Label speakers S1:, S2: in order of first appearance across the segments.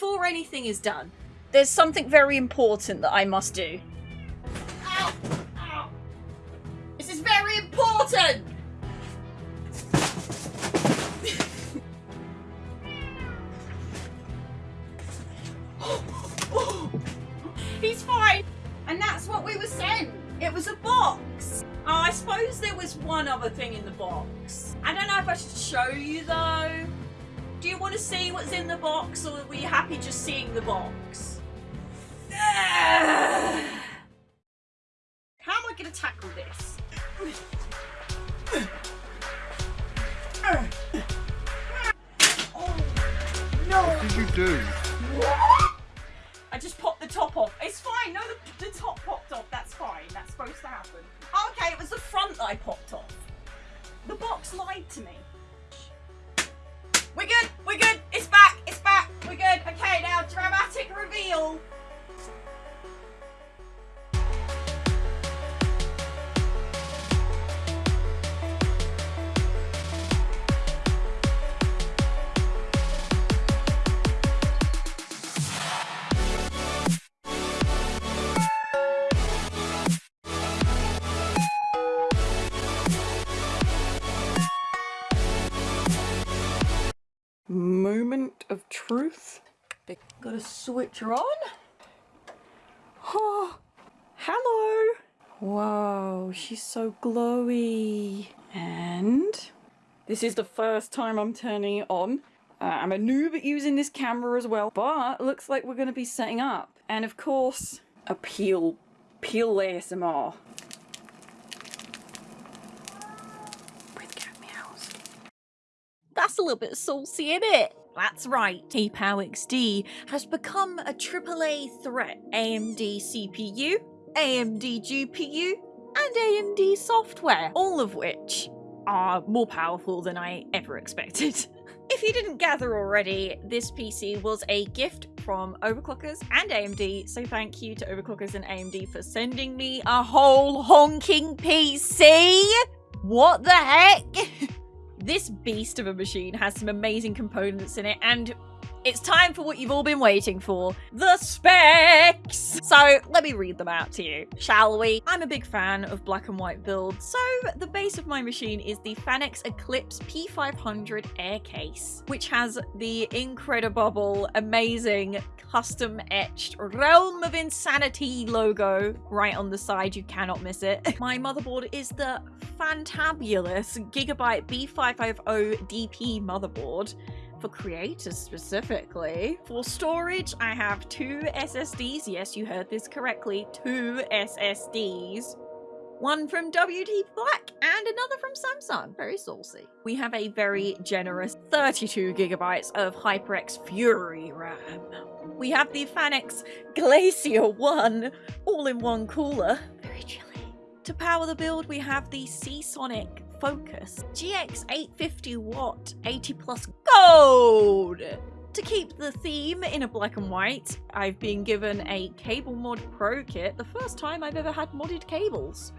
S1: before anything is done, there's something very important that I must do. Ow! Ow! This is very important! He's fine! And that's what we were sent! It was a box! Oh, I suppose there was one other thing in the box. I don't know if I should show you though. Do you want to see what's in the box or were you happy just seeing the box? How am I going to tackle this? Oh, no!
S2: What did you do?
S1: Truth. Got a switcher on. Oh, hello. Whoa, she's so glowy. And this is the first time I'm turning it on. Uh, I'm a noob at using this camera as well, but looks like we're going to be setting up. And of course, a peel, peel ASMR. That's a little bit saucy, isn't it? That's right, T-Pow XD has become a AAA threat. AMD CPU, AMD GPU, and AMD software, all of which are more powerful than I ever expected. If you didn't gather already, this PC was a gift from Overclockers and AMD, so thank you to Overclockers and AMD for sending me a whole honking PC! What the heck? This beast of a machine has some amazing components in it, and it's time for what you've all been waiting for the specs! So let me read them out to you, shall we? I'm a big fan of black and white builds, so the base of my machine is the Phanteks Eclipse P500 Air Case, which has the incredible, amazing, custom etched Realm of Insanity logo right on the side. You cannot miss it. My motherboard is the fantabulous Gigabyte B550 DP motherboard for creators specifically. For storage, I have two SSDs. Yes, you heard this correctly. Two SSDs. One from WD Black and another from Samsung. Very saucy. We have a very generous 32 gigabytes of HyperX Fury RAM. We have the Phanteks Glacier 1 all-in-one cooler. Very chilly. To power the build, we have the Seasonic Focus GX 850 watt 80 plus gold. To keep the theme in a black and white, I've been given a Cable Mod Pro kit, the first time I've ever had modded cables.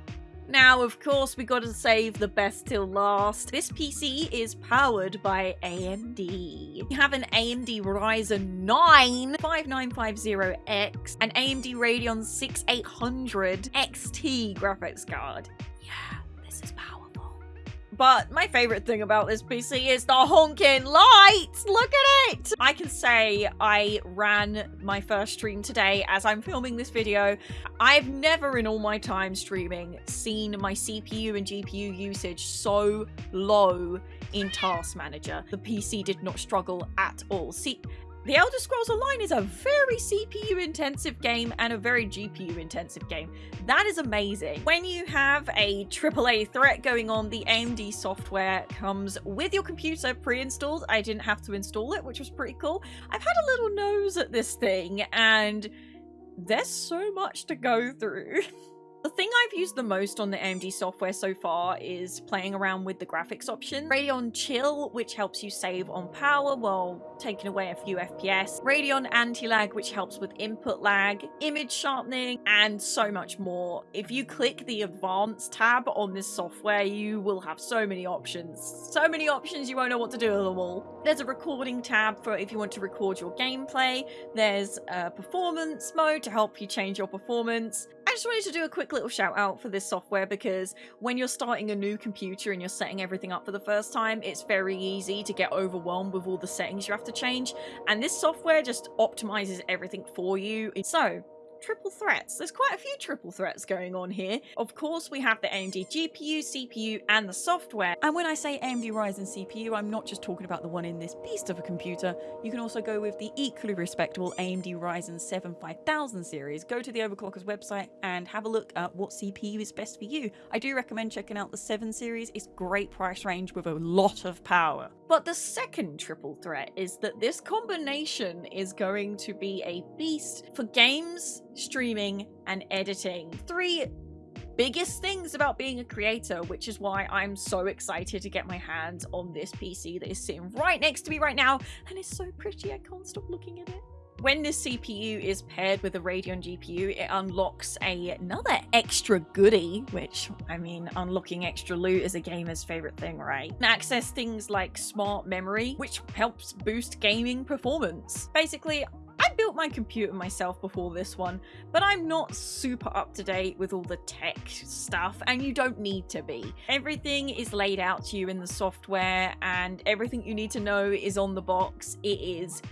S1: Now, of course, we gotta save the best till last. This PC is powered by AMD. We have an AMD Ryzen 9 5950X, an AMD Radeon 6800 XT graphics card. Yeah, this is powerful. But my favorite thing about this PC is the honking lights! Look at it! I can say I ran my first stream today as I'm filming this video. I've never in all my time streaming seen my CPU and GPU usage so low in Task Manager. The PC did not struggle at all. See, the Elder Scrolls Online is a very CPU intensive game and a very GPU intensive game. That is amazing. When you have a AAA threat going on, the AMD software comes with your computer pre-installed. I didn't have to install it, which was pretty cool. I've had a little nose at this thing and there's so much to go through. The thing I've used the most on the AMD software so far is playing around with the graphics option. Radeon Chill, which helps you save on power while taking away a few FPS. Radeon Anti-Lag, which helps with input lag, image sharpening, and so much more. If you click the Advanced tab on this software, you will have so many options. So many options you won't know what to do with them all. There's a recording tab for if you want to record your gameplay. There's a performance mode to help you change your performance. I just wanted to do a quick little shout out for this software because when you're starting a new computer and you're setting everything up for the first time, it's very easy to get overwhelmed with all the settings you have to change. And this software just optimizes everything for you. So triple threats. There's quite a few triple threats going on here. Of course, we have the AMD GPU, CPU, and the software. And when I say AMD Ryzen CPU, I'm not just talking about the one in this beast of a computer. You can also go with the equally respectable AMD Ryzen 7 5000 series. Go to the Overclockers website and have a look at what CPU is best for you. I do recommend checking out the 7 series. It's great price range with a lot of power. But the second triple threat is that this combination is going to be a beast for games, streaming, and editing. Three biggest things about being a creator, which is why I'm so excited to get my hands on this PC that is sitting right next to me right now, and it's so pretty I can't stop looking at it. When this CPU is paired with a Radeon GPU, it unlocks a, another extra goodie, which, I mean, unlocking extra loot is a gamer's favorite thing, right? access things like smart memory, which helps boost gaming performance. Basically, I built my computer myself before this one, but I'm not super up to date with all the tech stuff, and you don't need to be. Everything is laid out to you in the software, and everything you need to know is on the box. It is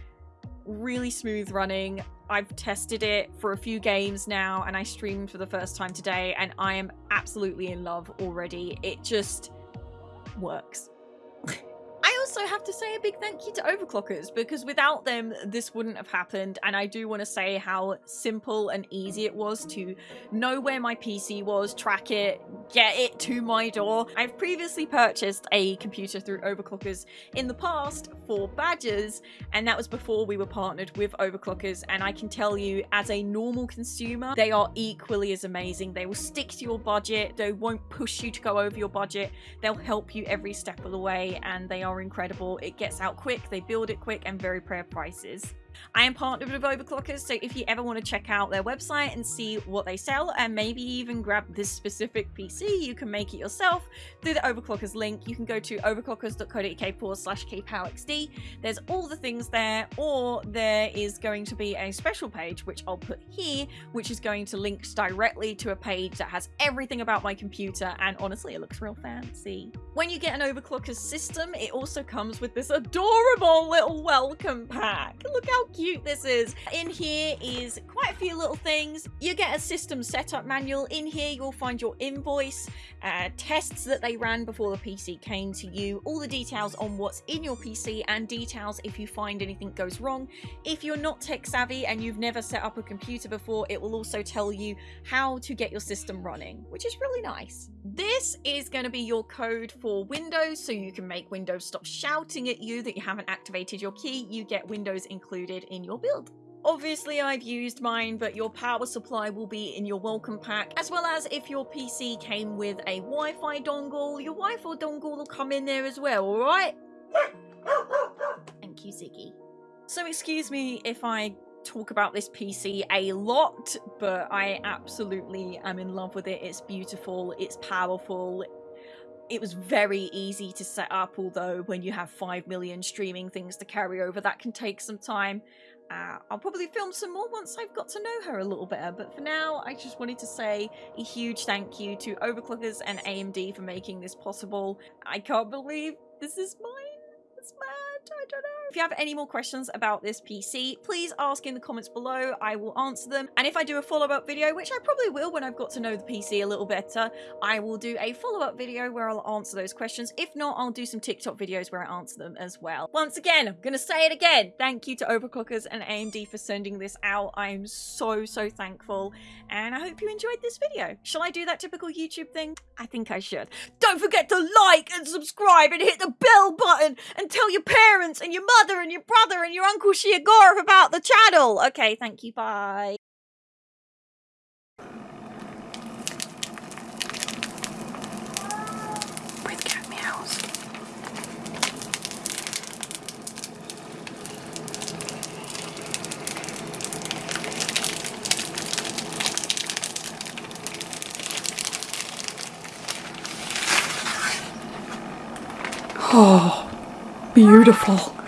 S1: really smooth running. I've tested it for a few games now and I streamed for the first time today and I am absolutely in love already. It just works. Also have to say a big thank you to Overclockers because without them, this wouldn't have happened. And I do want to say how simple and easy it was to know where my PC was, track it, get it to my door. I've previously purchased a computer through Overclockers in the past for badges, and that was before we were partnered with Overclockers. And I can tell you, as a normal consumer, they are equally as amazing. They will stick to your budget, they won't push you to go over your budget, they'll help you every step of the way, and they are incredible incredible. It gets out quick, they build it quick, and very fair prices. I am partnered with Overclockers, so if you ever want to check out their website and see what they sell, and maybe even grab this specific PC, you can make it yourself through the Overclockers link. You can go to overclockers.co.uk forward slash. There's all the things there, or there is going to be a special page, which I'll put here, which is going to link directly to a page that has everything about my computer, and honestly, it looks real fancy. When you get an overclocker system, it also comes with this adorable little welcome pack. Look how cute this is. In here is quite a few little things. You get a system setup manual. In here, you'll find your invoice, uh, tests that they ran before the PC came to you, all the details on what's in your PC, and details if you find anything goes wrong. If you're not tech savvy and you've never set up a computer before, it will also tell you how to get your system running, which is really nice. This is going to be your code for Windows, so you can make Windows stop shouting at you that you haven't activated your key. You get Windows included in your build. Obviously I've used mine, but your power supply will be in your welcome pack, as well as if your PC came with a Wi-Fi dongle, your Wi-Fi dongle will come in there as well, alright? Thank you, Ziggy. So excuse me if I talk about this PC a lot, but I absolutely am in love with it. It's beautiful, it's powerful, it was very easy to set up, although when you have 5 million streaming things to carry over, that can take some time. Uh, I'll probably film some more once I've got to know her a little better, but for now, I just wanted to say a huge thank you to Overclockers and AMD for making this possible. I can't believe this is mine. It's mad. I don't know. If you have any more questions about this PC, please ask in the comments below. I will answer them. And if I do a follow-up video, which I probably will when I've got to know the PC a little better, I will do a follow-up video where I'll answer those questions. If not, I'll do some TikTok videos where I answer them as well. Once again, I'm going to say it again. Thank you to Overclockers and AMD for sending this out. I am so, so thankful. And I hope you enjoyed this video. Shall I do that typical YouTube thing? I think I should. Don't forget to like and subscribe and hit the bell button and tell your parents and your mother mother and your brother and your uncle Sheogorath about the channel. Okay, thank you. Bye. With cat meows. Oh, beautiful.